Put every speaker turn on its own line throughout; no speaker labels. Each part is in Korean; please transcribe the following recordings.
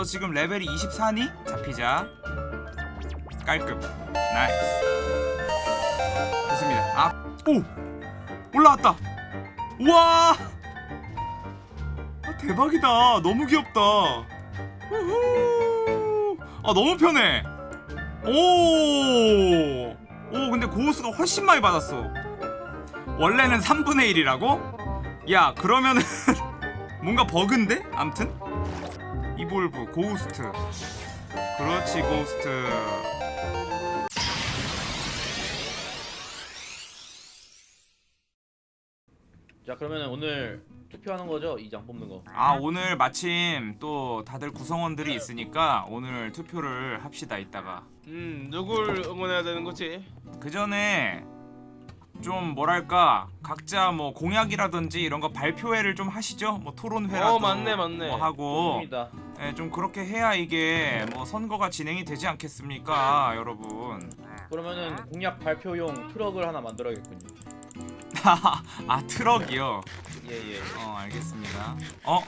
너 지금 레벨이 24니? 잡히자 깔끔 nice 좋습니다 아, 오! 올라왔다 우와 아, 대박이다 너무 귀엽다 우후. 아 너무 편해 오! 오 근데 고우스가 훨씬 많이 받았어 원래는 3분의 1이라고? 야 그러면은 뭔가 버그인데? 암튼 이볼브 고우스트 그렇지 고우스트
자 그러면 오늘 투표하는 거죠? 이 장 뽑는 거.
아 오늘 마침 또 다들 구성원들이 있으니까 오늘 투표를 합시다 이따가
음 누굴 응원해야 되는 거지?
그 전에 좀 뭐랄까 각자 뭐 공약이라든지 이런 거 발표회를 좀 하시죠 뭐 토론회라도
어, 맞네, 맞네.
뭐 하고. 예, 좀 그렇게 해야 이게 뭐 선거가 진행이 되지 않겠습니까 여러분
그러면은 공약 발표용 트럭을 하나 만들어야겠군요.
아 트럭이요
예예.
어 알겠습니다 어?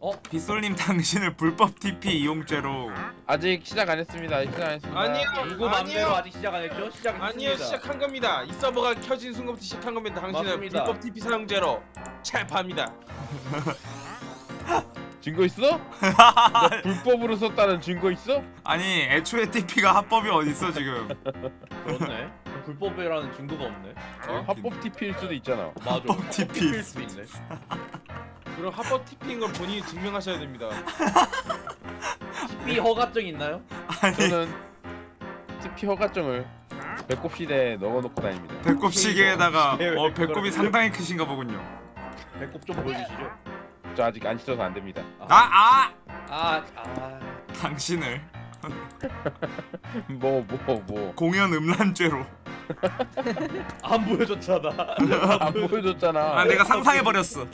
어?
빗솔님 당신을 불법 TP 이용죄로
아직 시작 안 했습니다. 아직 시작 안 했습니다.
아니요.
누구 맘대로
아니요.
아직 시작 안 했죠? 시작 했습니다.
아니요 시작한 겁니다. 이 서버가 켜진 순간부터 시작한 겁니다. 당신은
맞습니다.
불법 TP 사용죄로 체포합니다.
증거 있어? 너 불법으로 썼다는 증거 있어?
아니 애초에 TP가 합법이 어딨어 지금
그렇네. 불법이라는 증거가 없네.
어?
합법 TP일 수도 있잖아.
맞아.
합법 TP.
TP일 수 있네.
그럼 합법 TP인 걸 본인이 증명하셔야 됩니다.
TP 허가증 있나요?
저는 TP 허가증을 배꼽 시대에 넣어놓고 다닙니다.
배꼽 시계에다가 왜어 배꼽이 상당히 크신가 보군요
배꼽 좀 보여주시죠.
저 아직 안 씻어서 안 됩니다.
아! 아!
아, 아.
당신을
뭐뭐 뭐.
공연 음란죄로
안 보여줬잖아.
안 보여줬잖아.
아 내가 상상해버렸어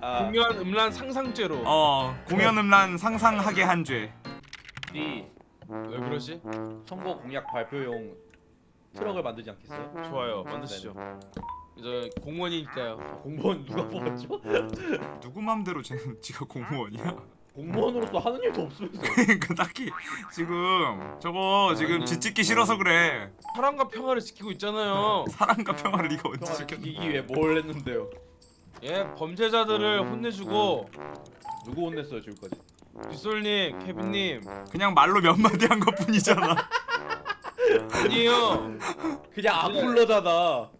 아,
공연 음란 상상죄로.
어 공연 음란 상상하게 한죄
우리
왜 그러지?
선거 공약 발표용 트럭을 만들지 않겠어요?
좋아요. 만드시죠. 이제 공무원이니까요.
공무원 누가 뽑았죠?
누구 맘대로 쟤는 지가 공무원이야?
공무원으로서 하는 일도 없으면서
그러니까 딱히 지금 저거 지금. 짓짓기 싫어서 그래
사랑과 평화를 지키고 있잖아요.
사랑과 평화를 네가 언제
평화를
지켰
지키기 위해 뭘 했는데요?
예, 범죄자들을 혼내주고
누구 혼냈어요 지금까지?
빗솔님, 케빈님
그냥 말로 몇 마디 한 것 뿐이잖아
아니에요.
그냥 악플러잖아.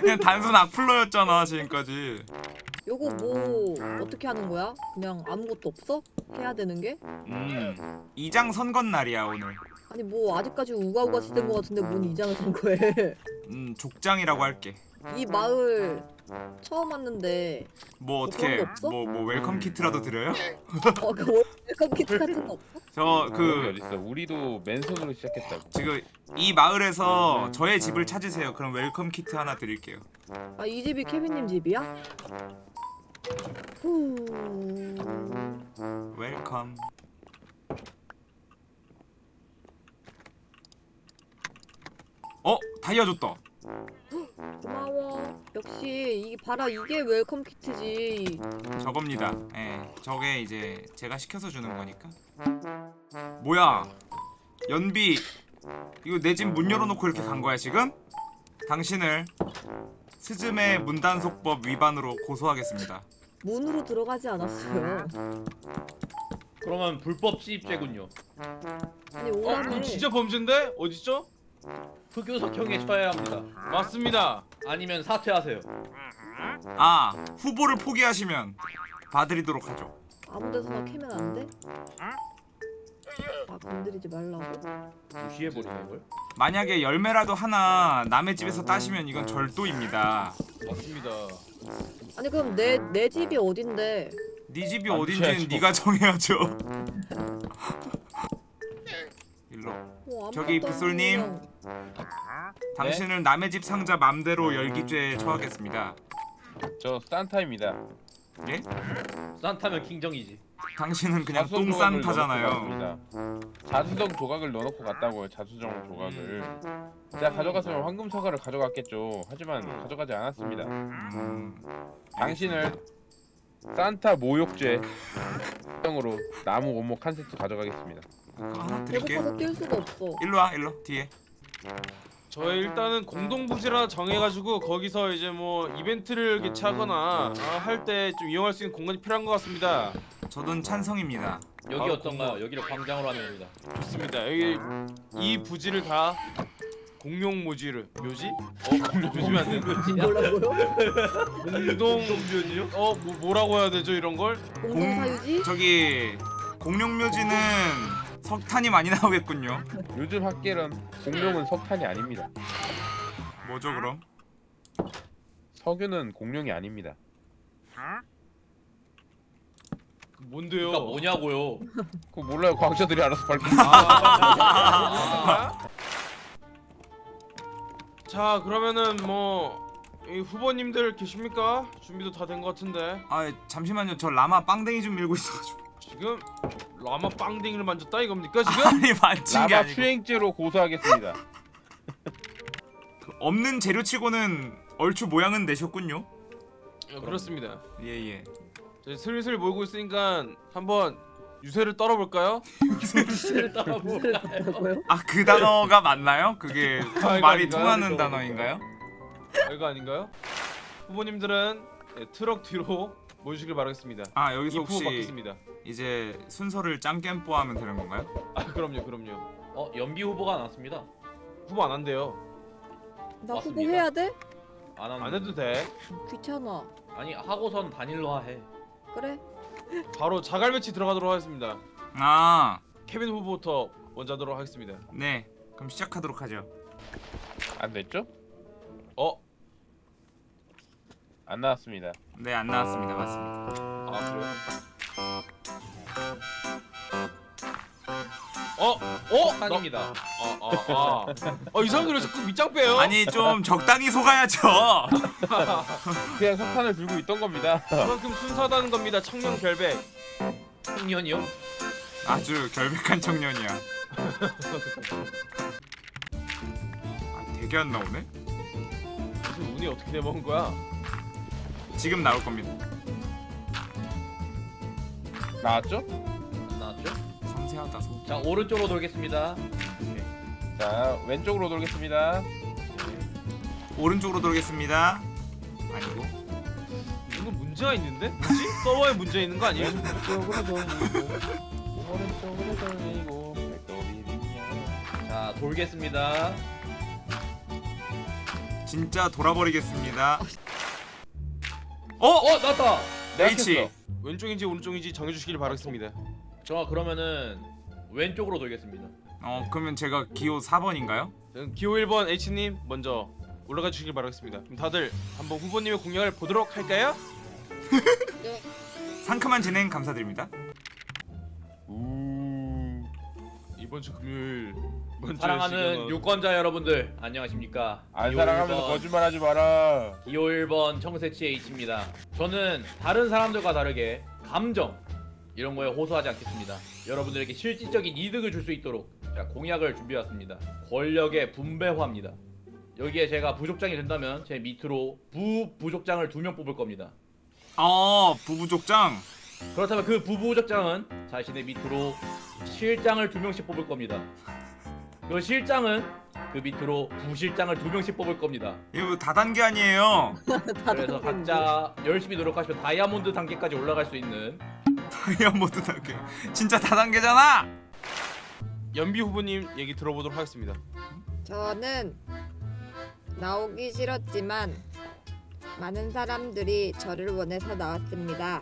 그냥 단순 악플러였잖아 지금까지
요거 뭐 어떻게 하는 거야? 그냥 아무것도 없어? 해야 되는 게?
음 이장 선거 날이야 오늘
아니 뭐 아직까지 우가우가 시대인 거 같은데 뭔 이장을 선거해?
음 족장이라고 할게
이 마을 처음 왔는데 뭐뭐
어떻게
없어?
뭐뭐 welcome kit라도 드려요?
어 그 welcome kit 같은 거 없어?
저그그
어딨어? 우리도 맨손으로 시작했다고.
지금 이 마을에서 저의 집을 찾으세요 그럼 welcome kit 하나 드릴게요
아 이 집이 케빈님 집이야? 후...
welcome 어? 다이아 줬다
고마워. 역시 이 봐라 이게 welcome kit지.
저겁니다 예 저게 이제 제가 시켜서 주는 거니까 뭐야 연비 이거 내 집 문 열어놓고 이렇게 간 거야 지금? 당신을 스즈메 문단속법 위반으로 고소하겠습니다
문으로 들어가지 않았어요.
그러면 불법 시입죄군요.
아니
어,
오라네.
그럼 진짜 범죄인데? 어딨죠?
흑유석형에 처해야 합니다.
맞습니다.
아니면 사퇴하세요.
아 후보를 포기하시면 봐드리도록 하죠
아무데서나 캐면 안 돼? 아 건드리지 말라고?
무시해버리네 이걸.
만약에 열매라도 하나 남의 집에서 따시면 이건 절도입니다
맞습니다.
아니 그럼 내 내 집이 어딘데?
네 집이
안
어딘지는
주셔야죠.
네가 정해야죠 일로
뭐
저기 빗솔님. 당신을 남의 집 상자 맘대로 열기죄에 처하겠습니다
저 산타입니다.
예?
산타면 킹정이지.
당신은 그냥
자수성
똥산타잖아요
넣어놓고. 자수성 조각을 넣어놓고 갔다고요. 자수성 조각을. 제가 가져갔으면 황금 사과를 가져갔겠죠. 하지만 가져가지 않았습니다.
음,
당신을 산타 모욕죄 형으로 나무 원목 한 세트 가져가겠습니다.
하나 드릴게.
배고파서 뛸 수가 없어.
일로 와 일로 뒤에.
저희 일단은 공동부지라 정해가지고 거기서 이제 뭐 이벤트를 개최하거나 아, 할때 좀 이용할 수 있는 공간이 필요한 것 같습니다.
저는 찬성입니다.
여기
바로
어떤가요? 여기를 광장으로 하는 겁니다.
좋습니다. 여기 이 부지를 다 공용 모지를 묘지? 어 묘지면 안 되는데
뭐라고요?
공동 묘지요? 어 뭐, 뭐라고 해야 되죠 이런 걸?
공동 사유지?
저기 공룡 묘지는 석탄이 많이 나오겠군요.
요즘 학계론 공룡은 석탄이 아닙니다.
뭐죠 그럼?
석유는 공룡이 아닙니다.
뭔데요?
그러니까 뭐냐고요?
그거 몰라요. 과학자들이 알아서 밝히.
아, 자 그러면은 뭐이 후보님들 계십니까? 준비도 다 된 것 같은데
아 잠시만요. 저 라마 빵댕이 좀 밀고 있어가지고.
지금 라마 빵댕이를 만졌다 이겁니까 지금?
아니 만진 게
라마
아니고.
추행죄로 고소하겠습니다.
그 없는 재료치고는 얼추 모양은 내셨군요.
어, 그렇습니다.
예예.
자, 슬슬 모이고 있으니까 한번 유세를 떨어볼까요?
유세를?
뭐라고요?
아 그 단어가 맞나요? 그게 통-
아,
말이
아닌가요?
통하는 단어인가요?
이거 아닌가요? 후보님들은 네, 트럭 뒤로 모여주길 바라겠습니다.
아 여기서 혹시
받겠습니다.
이제 순서를 짱겜뽀 하면 되는 건가요?
아 그럼요, 그럼요.
어 연비 후보가 나왔습니다.
후보 안 한대요.
나
맞습니다.
후보 해야 돼?
안.
안 해도 돼.
귀찮아.
아니 하고선 단일화 해.
그래?
바로 자갈 매치 들어가도록 하겠습니다.
아
케빈 후보부터 먼저 하도록 하겠습니다.
네. 그럼 시작하도록 하죠.
안 됐죠?
어?
안 나왔습니다.
네 안 나왔습니다. 맞습니다.
아 그래요? 어? 어? 나-
한입니다.
아, 아, 아. 어, 이 사람들이 자꾸 밑장 빼요?
아니 좀 적당히 속아야죠.
그냥 석탄을 들고 있던 겁니다.
그만큼 순수하다는 겁니다. 청년 결백.
청년이요?
아주 결백한 청년이야. 아 되게 안 나오네.
무슨 운이 어떻게 내먹은 거야?
지금 나올 겁니다.
나왔죠?
안 나왔죠?
섬세하다 속.
자 오른쪽으로 돌겠습니다.
자 왼쪽으로 돌겠습니다.
오른쪽으로 돌겠습니다. 아니고.
이건 문제가 있는데? 뭐지? 서버에 문제 있는 거 아니에요?
왼쪽으로 돌리고 오른쪽으로 돌리고
자 돌겠습니다.
진짜 돌아버리겠습니다. 어?
어 나왔다.
H.
왼쪽인지 오른쪽인지 정해주시길 바라겠습니다.
저 그러면은 왼쪽으로 돌겠습니다.
어 그러면 제가 기호 4번인가요?
그럼 기호 1번 H님 먼저 올라가 주시길 바라겠습니다. 그럼 다들 한번 후보님의 공약을 보도록 할까요?
상큼한 진행 감사드립니다.
이번 주 금요일
사랑하는
시간은-
유권자 여러분들 안녕하십니까?
안 사랑하면서
1번,
거짓말하지 마라.
기호 1번 청새치 H입니다. 저는 다른 사람들과 다르게 감정 이런 거에 호소하지 않겠습니다. 여러분들에게 실질적인 이득을 줄 수 있도록 제가 공약을 준비해왔습니다. 권력의 분배화입니다. 여기에 제가 부족장이 된다면 제 밑으로 부 부족장을 두 명 뽑을 겁니다.
어 부부족장.
그렇다면 그 부부족장은 자신의 밑으로 실장을 두 명씩 뽑을 겁니다. 그 실장은 그 밑으로 부실장을 두 명씩 뽑을 겁니다.
이거 뭐 다단계 아니에요.
그래서 각자 열심히 노력하시면 다이아몬드 단계까지 올라갈 수 있는
다이아몬드 단계. 진짜 다단계잖아.
연비 후보님 얘기 들어보도록 하겠습니다.
저는 나오기 싫었지만 많은 사람들이 저를 원해서 나왔습니다.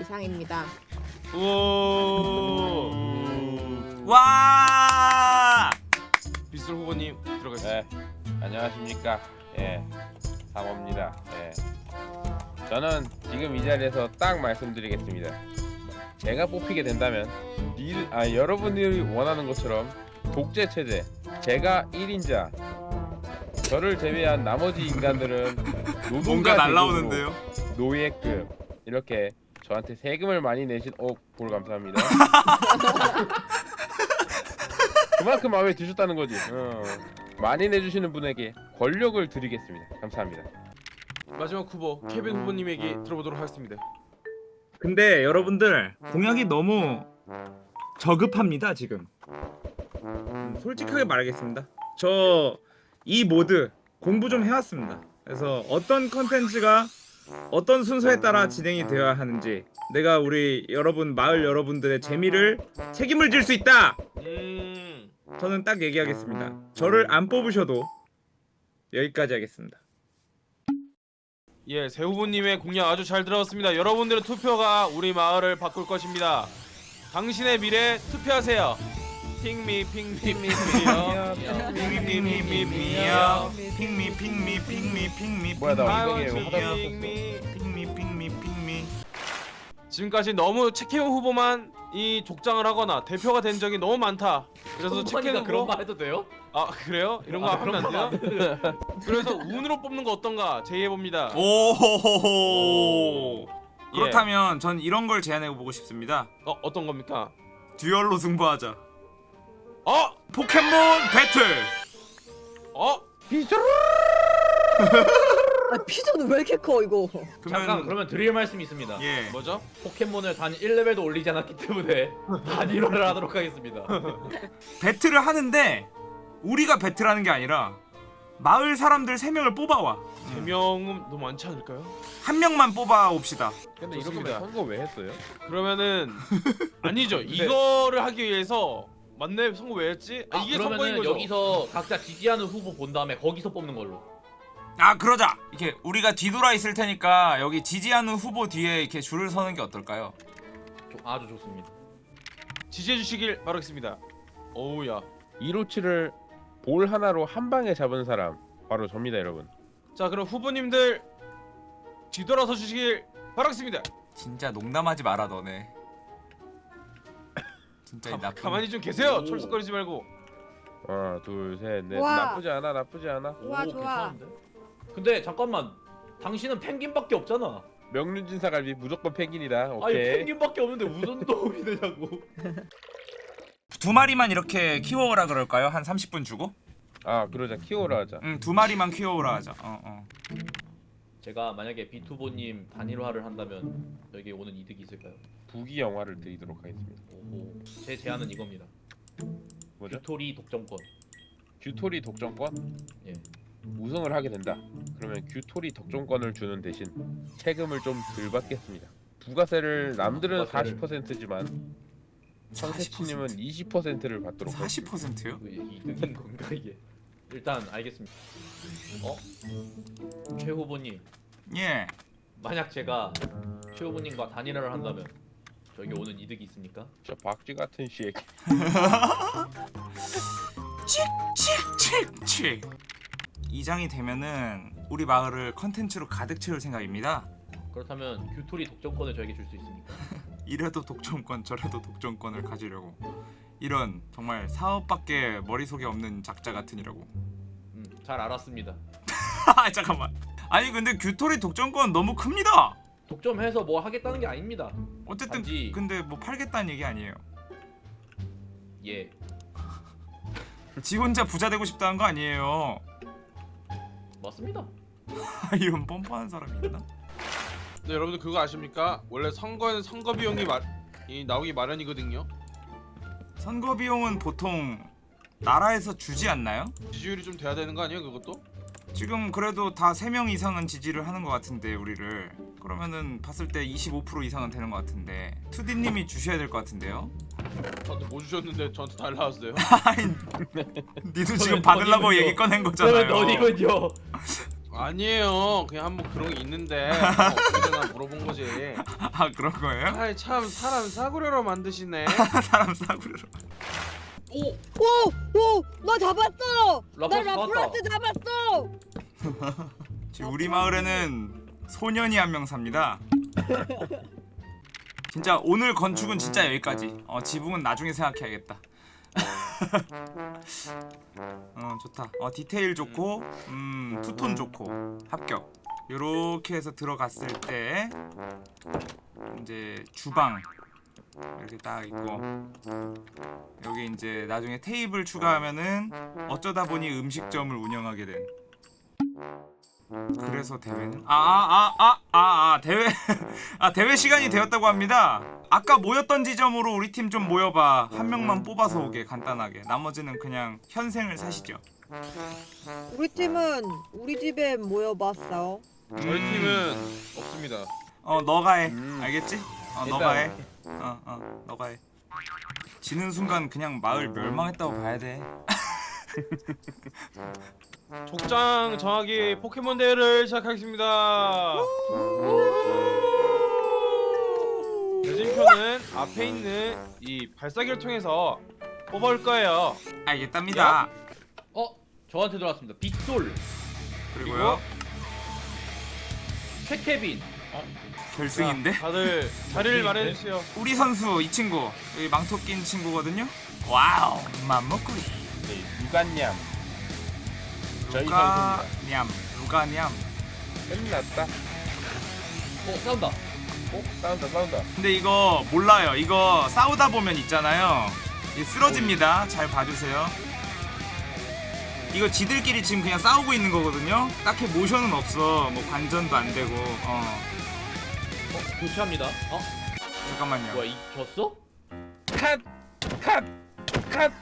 이상입니다.
와. 비슬 후보님 들어가시죠.
네 안녕하십니까. 예 상호입니다. 예 저는 지금 이 자리에서 딱 말씀드리겠습니다. 제가 뽑히게 된다면 니, 아 여러분들이 원하는 것처럼 독재 체제 제가 1인자 저를 제외한 나머지 인간들은 노동자
뭔가 날라오는데요.
노예급 이렇게 저한테 세금을 많이 내신 어볼 감사합니다. 그만큼 마음에 드셨다는 거지. 어. 많이 내주시는 분에게 권력을 드리겠습니다. 감사합니다.
마지막 후보 케빈 후보님 얘기 들어보도록 하겠습니다.
근데 여러분들 공약이 너무 저급합니다 지금 음, 솔직하게 말하겠습니다 저 이 mod 공부 좀 해왔습니다 그래서 어떤 컨텐츠가 어떤 순서에 따라 진행이 되어야 하는지 내가 우리 여러분 마을 여러분들의 재미를 책임을 질 수 있다
음.
저는 딱 얘기하겠습니다 저를 안 뽑으셔도 여기까지 하겠습니다
예, 새 후보님의 공약 아주 잘 들었습니다. 여러분들의 투표가 우리 마을을 바꿀 것입니다. 당신의 미래 투표하세요. 핑미 핑미 핑미 핑미요.
핑미핑미핑미야 핑미 핑미 핑미 핑미
뭐야, 나
핑미.
핑미 핑미 핑미
지금까지 너무 책혜우 후보만 이 족장을 하거나 대표가 된 적이 너무 많다. 그래서
컴퍼니가 그런 말 해도 돼요?
아 그래요? 이런 거
아,
하면 안 돼요? 그래서 운으로 뽑는 거 어떤가 제의해 봅니다.
오호호호
예.
그렇다면 전 이런 걸 제안해 보고 싶습니다
어 어떤 겁니까?
듀얼로 승부하자
어
포켓몬 배틀
어.
아 피자는 왜 이렇게 커 이거?
잠깐 그러면 드릴 말씀이 있습니다.
예
뭐죠?
포켓몬을 단 1레벨도 올리지 않았기 때문에 단일화를 하도록 하겠습니다.
배틀을 하는데 우리가 배틀하는 게 아니라 마을 사람들 3명을 뽑아와
세 명은 너무 많지 않을까요?
한 명만 뽑아 옵시다
근데 이렇게. 선거 왜 했어요?
그러면은 아니죠. 이거를 하기 위해서 맞네 선거 왜 했지? 아,
아,
이게 선거인
그러면은
거죠.
여기서 각자 지지하는 후보 본 다음에 거기서 뽑는 걸로.
아 그러자 이렇게 우리가 뒤돌아 있을 테니까 여기 지지하는 후보 뒤에 이렇게 줄을 서는 게 어떨까요?
조- 아주 좋습니다.
지지해 주시길 바라겠습니다. 어우야.
157을 볼 하나로 한 방에 잡은 사람 바로 접니다, 여러분.
자 그럼 후보님들 뒤돌아서 주시길 바라겠습니다.
진짜 농담하지 마라 너네 진짜 이
가,
나쁜
가만히 좀 계세요.
오.
철썩거리지 말고.
하나, 둘, 셋, 넷.
와.
나쁘지 않아, 나쁘지 않아.
좋아,
오,
좋아.
괜찮은데? 근데 잠깐만. 당신은 펭귄밖에 없잖아.
명륜진사 갈비 무조건 펭귄이다.
아니
오케이.
펭귄밖에 없는데 무슨 도움이 되냐고.
두 마리만 이렇게 키워오라 그럴까요? 한 30분 주고?
아, 그러자 키워라 하자.
응두 마리만 키워오라 하자 어, 어.
제가 만약에 비투보님 단일화를 한다면 여기 오는 이득이 있을까요?
부기 영화를 드리도록 하겠습니다.
오, 제 제안은 이겁니다.
뭐죠?
뷰토리 독점권.
규토리 독점권?
예.
우승을 하게 된다. 그러면 규토리 독점권을 주는 대신 세금을 좀 덜 받겠습니다. 부가세를 남들은
부가세를.
40%지만 성세치님은 20%를 받도록 하겠습니다.
40%요?
이거 이득인 건가 이게? 일단 알겠습니다. 어? 최 후보님,
예
만약 제가 최 후보님과 단일화를 한다면 저에게 오는 이득이 있습니까?
저 박쥐 같은 씨.
칙칙칙칙 이장이 되면은 우리 마을을 컨텐츠로 가득 채울 생각입니다
그렇다면 규토리 독점권을 저에게 줄 수 있습니까?
이래도 독점권 저래도 독점권을 가지려고 이런 정말 사업밖에 머릿속에 없는 작자 같으니라고
음, 잘 알았습니다.
아 잠깐만 아니 근데 규토리 독점권 너무 큽니다
독점해서 뭐 하겠다는 게 아닙니다.
어쨌든
단지-
근데 뭐 팔겠다는 얘기 아니에요
예.
지 혼자 부자 되고 싶다는 거 아니에요
맞습니다.
이런 뻔뻔한 사람이 있나?
네, 여러분들 그거 아십니까? 원래 선거에는 선거 비용이 마, 이 나오기 마련이거든요.
선거 비용은 보통 나라에서 주지 않나요?
지지율이 좀 돼야 되는 거 아니에요, 그것도?
지금 그래도 다 3명 이상은 지지를 하는 것 같은데 우리를 그러면은 봤을 때 25% 이상은 되는 것 같은데 투디님이 주셔야 될 것 같은데요?
저한테 뭐 주셨는데 저한테 달라왔어요.
아니 니도 지금 받으려고? 얘기 꺼낸 거잖아요
그러면 너님은요?
아니에요. 그냥 한번 그런 게 있는데 뭐 어떻게 되나 물어본 거지.
아 그런 거예요?
아이 참 사람 싸구려로 만드시네.
사람 싸구려로
오,
오, 오, 나 잡았어. 나
라플라스
잡았어.
지금 우리 마을에는 소년이 한 명 삽니다 진짜 오늘 건축은 진짜 여기까지 어 지붕은 나중에 생각해야겠다 어 좋다. 어 디테일 좋고 음 투톤 좋고 합격. 요렇게 해서 들어갔을 때 이제 주방 이렇게 딱 있고 여기 이제 나중에 테이블 추가하면은 어쩌다 보니 음식점을 운영하게 된 그래서 대회는 아아 아 아 아 대회 아 대회 시간이 되었다고 합니다. 아까 모였던 지점으로 우리 팀 좀 모여봐. 한 명만 뽑아서 오게 간단하게. 나머지는 그냥 현생을 사시죠.
우리 팀은 우리 집에 모여봤어.
저희
음,
팀은 없습니다.
어 너가 해.
음.
알겠지? 어
일단-
너가 해. 어어 너가 해. 지는 순간 그냥 마을 멸망했다고 봐야 돼.
족장 정하기 포켓몬 대회를 시작하겠습니다. 대진표는 앞에 있는 이 발사기를 통해서 뽑아올 거예요.
알겠답니다.
어 저한테 들어왔습니다. 빅솔,
그리고요
최케빈.
결승인데
자, 다들 자리를 마련해 주세요.
우리 선수 이 친구 여기 망토 낀 친구거든요. 와우 맘먹구리.
네, 누간냠. 저희
루가
선수입니다.
냠 루가 냠.
끝났다.
어 싸운다.
어? 싸운다 싸운다.
근데 이거 몰라요. 이거 싸우다 보면 있잖아요. 이게 쓰러집니다. 잘 봐주세요. 이거 지들끼리 지금 그냥 싸우고 있는 거거든요. 딱히 모션은 없어. 뭐 관전도 안 되고. 어
어 교체합니다. 어
잠깐만요.
뭐야 이 졌어?
컷! 컷! 컷!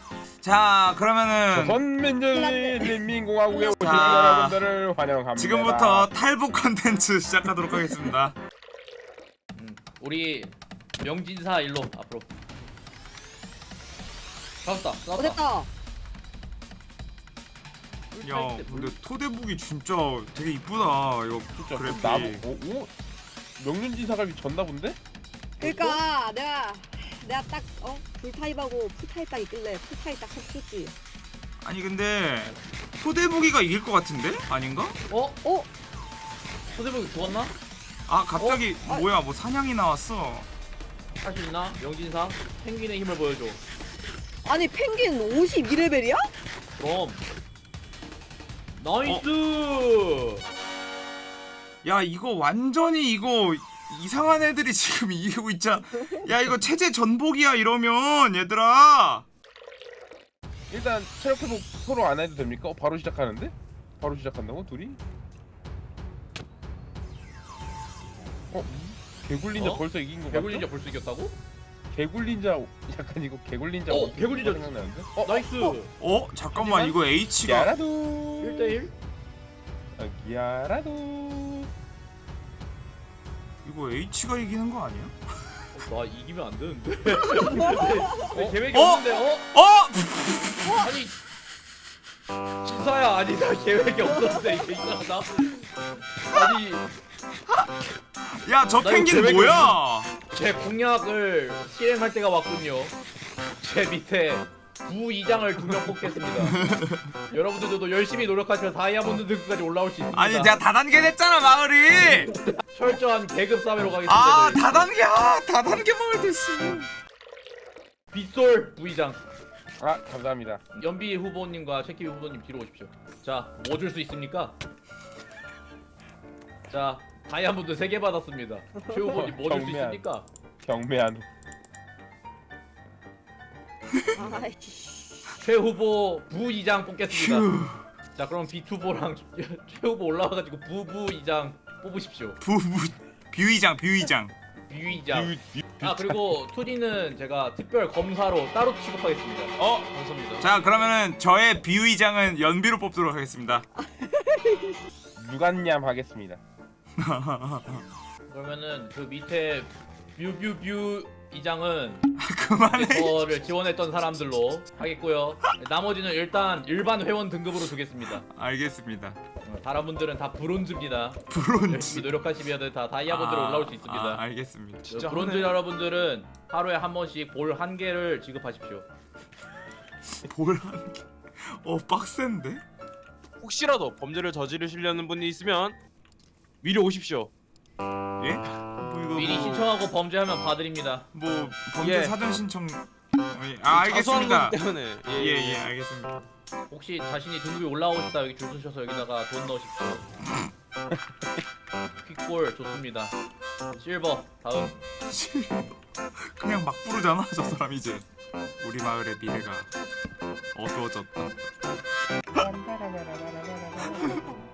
자 그러면은
조선민주주의인민공화국에 오신
자,
여러분들을 환영합니다.
지금부터 탈북 컨텐츠 시작하도록 하겠습니다.
음, 우리 명진사 일로 앞으로.
어
싸웠다.
됐다.
야 근데 토대북이 진짜 되게 이쁘다. 이거
진짜 그
그래픽.
나무 오, 오? 명륜지사갈비 졌나 본데?
그러니까 내가 내가 딱 어 불타입하고 풀타입 딱 있길래 풀타입 딱 쳤지.
아니 근데 토대북이가 이길 것 같은데? 아닌가?
어?
어?
소대복이 죽었나?
아 갑자기
어? 아.
뭐야 뭐 사냥이 나왔어.
할 수 있나? 명진사 펭귄의 힘을 보여줘.
아니 펭귄 52레벨이야?
그럼. nice.
야 이거 완전히 이거 이상한 애들이 지금 이기고 있잖아. 야 이거 체제 전복이야 이러면 얘들아.
일단 체력 회복 서로 안 해도 됩니까? 어, 바로 시작하는데? 바로 시작한다고 둘이? 어? 개굴린자
어?
벌써 이긴 거
개굴린자
같죠?
벌써 이겼다고?
개굴린자 약간 이거 개굴린자
어, 개굴린자
생각나는데? 어?
nice.
어 잠깐만 이거 H가
야라도
1대1?
어, 야라도
이거 H가 이기는 거 아니야?
나 이기면 안 되는데. 내 계획이
어?
없는데. 어?
어?
아니. 진사야 아니 나 계획이 없었는데 이게 이상하다. 아니 야저나 이거
펭귄 뭐야?
제 공약을 실행할 때가 왔군요. 제 밑에 부이장을 두 명 뽑겠습니다. 여러분들도 열심히 노력하시면 다이아몬드 등급까지 올라올 수 있습니다.
아니 내가 다단계 냈잖아 마을이.
철저한 계급 사회로 가겠습니다.
아
저희.
다단계 아 다단계 마을 됐어.
빗솔 부이장
아 감사합니다
연비 후보님과 최키비 후보님 뒤로 오십시오. 자, 뭐 줄 수 있습니까? 자, 다이아몬드 3개 받았습니다. 최 후보님 뭐 줄 수. 있습니까?
경매한.
최 후보 부이장 뽑겠습니다.
휴
자, 그럼 비투보랑 최 후보 올라와가지고 부부이장 뽑으십시오.
부부 뷰이장 뷰이장.
부이장.
뷰- 뷰-
아 그리고 투디는 제가 특별 검사로 따로 취급하겠습니다.
어, 감사합니다.
자 그러면은 저의 뷰이장은 연비로 뽑도록 하겠습니다.
누간냠 하겠습니다
그러면은 그 밑에 뷰뷰뷰 이 장은
그만해.
저를 지원했던 사람들로 하겠고요. 나머지는 일단 일반 회원 등급으로 두겠습니다.
알겠습니다.
어, 다른 분들은 다 브론즈입니다.
브론즈.
노력하시면 다 다이아몬드로
아,
올라올 수 있습니다.
아, 알겠습니다.
진짜
브론즈
하네.
여러분들은 하루에 한 번씩 볼 한 개를 지급하십시오.
볼 한 개. 어 빡센데?
혹시라도 범죄를 저지르시려는 분이 있으면 미리 오십시오.
예? 뭐 이거
미리
뭐,
신청하고 범죄하면 봐드립니다.
뭐 범죄
예.
사전 신청. 어, 예. 아
자수하는
알겠습니다.
때문에 예,
예 예 알겠습니다.
혹시 자신이 등급이 올라오고 싶다 여기 줄 서셔서 여기다가 돈 넣으십시오. 퀵볼 좋습니다. 실버 다음
그냥 막 부르잖아 저 사람 이제. 우리 마을의 미래가 어두워졌다.